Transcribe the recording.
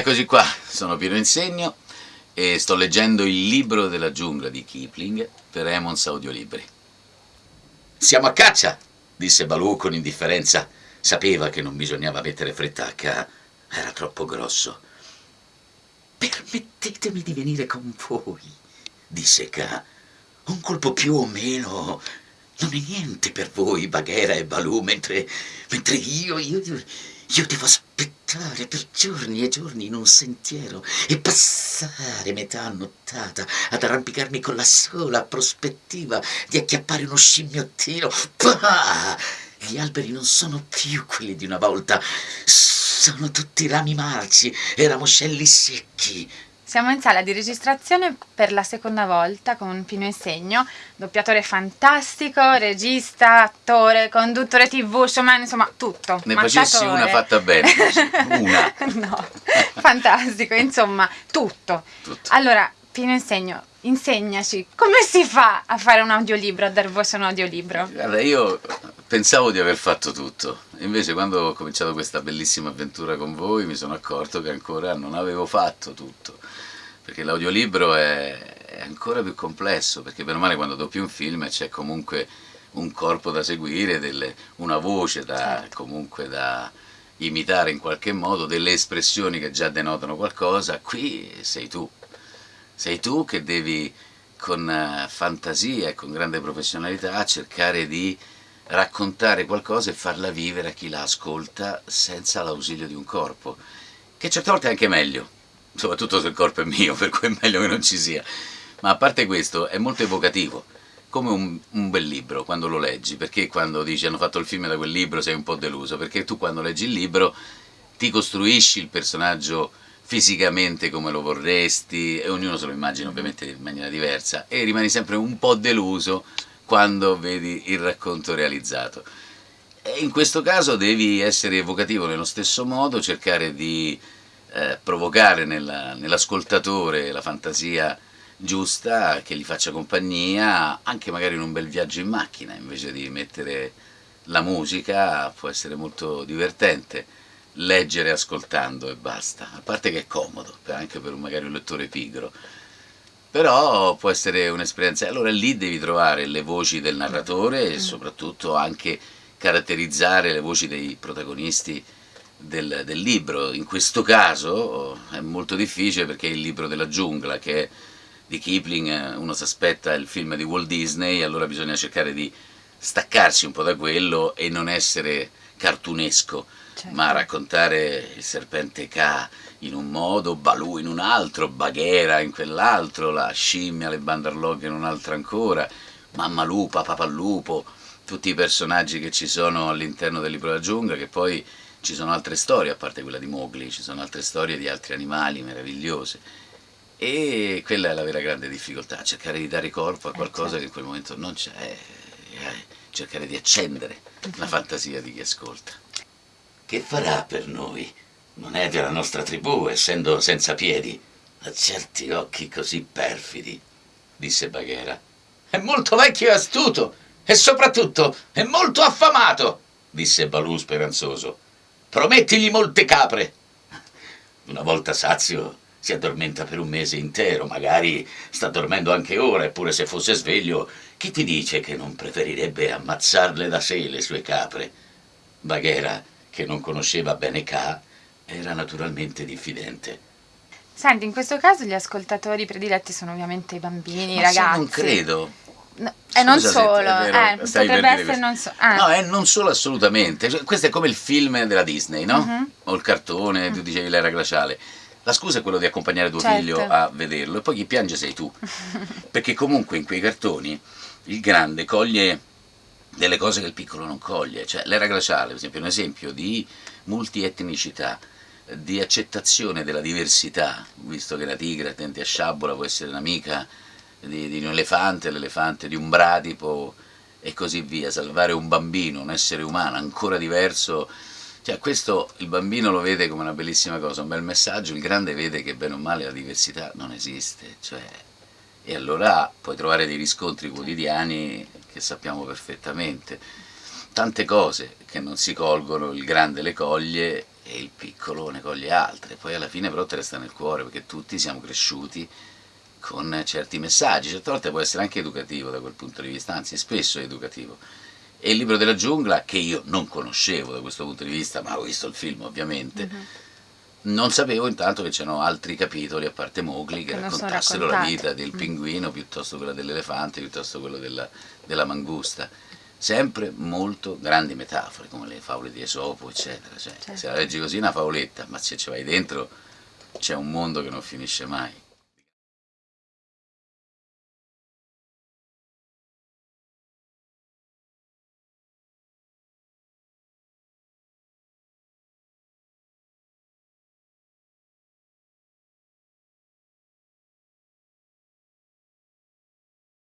Eccoci qua, sono Piero Insegno e sto leggendo il libro della giungla di Kipling per Emons Audiolibri. Siamo a caccia, disse Balù con indifferenza. Sapeva che non bisognava mettere fretta a K, era troppo grosso. Permettetemi di venire con voi, disse K. Un colpo più o meno non è niente per voi, Baghera e Balù, mentre, mentre io, io, io devo aspettare per giorni e giorni in un sentiero e passare metà nottata ad arrampicarmi con la sola prospettiva di acchiappare uno scimmiottino. Pah! Gli alberi non sono più quelli di una volta, sono tutti rami marci e ramoscelli secchi. Siamo in sala di registrazione per la seconda volta con Pino Insegno, doppiatore fantastico, regista, attore, conduttore tv, showman, insomma tutto. Ne facessi una fatta bene, una. no, fantastico, insomma, tutto. tutto. Allora, Pino Insegno, insegnaci, come si fa a fare un audiolibro, a dar voce a un audiolibro? Guarda, io pensavo di aver fatto tutto, invece quando ho cominciato questa bellissima avventura con voi mi sono accorto che ancora non avevo fatto tutto perché l'audiolibro è, è, ancora più complesso, perché bene o male quando doppi un film c'è comunque un corpo da seguire, delle, una voce da, certo. comunque da imitare in qualche modo, delle espressioni che già denotano qualcosa, qui sei tu, sei tu che devi con eh, fantasia e con grande professionalità cercare di raccontare qualcosa e farla vivere a chi la ascolta senza l'ausilio di un corpo, che certe volte è anche meglio, soprattutto se il corpo è mio, per cui è meglio che non ci sia. Ma a parte questo, è molto evocativo, come un, un, bel libro quando lo leggi, perché quando dici hanno fatto il film da quel libro sei un po' deluso, perché tu quando leggi il libro ti costruisci il personaggio fisicamente come lo vorresti, e ognuno se lo immagina ovviamente in maniera diversa, e rimani sempre un po' deluso quando vedi il racconto realizzato. E in questo caso devi essere evocativo nello stesso modo, cercare di eh, provocare nell'ascoltatore nell la fantasia giusta che gli faccia compagnia, anche magari in un bel viaggio in macchina, invece di mettere la musica può essere molto divertente, leggere ascoltando e basta, a parte che è comodo, anche per un, magari un lettore pigro, però può essere un'esperienza, allora lì devi trovare le voci del narratore e soprattutto anche caratterizzare le voci dei protagonisti del, del, libro, in questo caso è molto difficile perché è il libro della giungla che è di Kipling, uno si aspetta il film di Walt Disney, allora bisogna cercare di staccarsi un po' da quello e non essere cartunesco, certo. ma raccontare il serpente K in un modo, Balù in un altro, Baghera in quell'altro, la scimmia, le bandarloghe in un altro ancora, Mamma Lupa, Papà Lupo, tutti i personaggi che ci sono all'interno del libro della giungla che poi ci sono altre storie, a parte quella di Mowgli, ci sono altre storie di altri animali meravigliose. E quella è la vera grande difficoltà, cercare di dare corpo a eh, qualcosa che in quel momento non c'è, eh, cercare di accendere la fantasia di chi ascolta. Che farà per noi? Non è della nostra tribù, essendo senza piedi. Ha certi occhi così perfidi, disse Baghera. È molto vecchio e astuto, e soprattutto è molto affamato, disse Balù speranzoso. Promettigli molte capre. Una volta sazio si addormenta per un mese intero, magari sta dormendo anche ora, eppure se fosse sveglio, chi ti dice che non preferirebbe ammazzarle da sé le sue capre? Baghera, che non conosceva bene K, era naturalmente diffidente. Senti, in questo caso gli ascoltatori prediletti sono ovviamente i bambini, i ragazzi. non credo. No, e non solo, eh, potrebbe essere non solo. Eh. No, è non solo assolutamente. Cioè, questo è come il film della Disney, no? Uh mhm. -huh. O il cartone, uh -huh. tu dicevi l'era glaciale. La scusa è quello di accompagnare tuo certo. figlio a vederlo e poi chi piange sei tu. Perché comunque in quei cartoni il grande coglie delle cose che il piccolo non coglie. Cioè, l'era glaciale, per esempio, è un esempio di multietnicità, di accettazione della diversità, visto che la tigre attenti a sciabola può essere un'amica di, di un elefante, l'elefante di un bradipo e così via, salvare un bambino, un essere umano ancora diverso, cioè questo il bambino lo vede come una bellissima cosa, un bel messaggio, il grande vede che bene o male la diversità non esiste, cioè, e allora puoi trovare dei riscontri quotidiani che sappiamo perfettamente, tante cose che non si colgono, il grande le coglie e il piccolo ne coglie altre, poi alla fine però te resta nel cuore perché tutti siamo cresciuti con certi messaggi, certe volte può essere anche educativo da quel punto di vista, anzi spesso è educativo. E il libro della giungla, che io non conoscevo da questo punto di vista, ma ho visto il film ovviamente, mm -hmm. Non sapevo intanto che c'erano altri capitoli, a parte Mowgli, che, raccontassero la vita del mm. pinguino, piuttosto quella dell'elefante, piuttosto quella della, della mangusta sempre molto grandi metafore, come le favole di Esopo, eccetera. Cioè, certo. Se la leggi così è una favoletta, ma se ci vai dentro c'è un mondo che non finisce mai.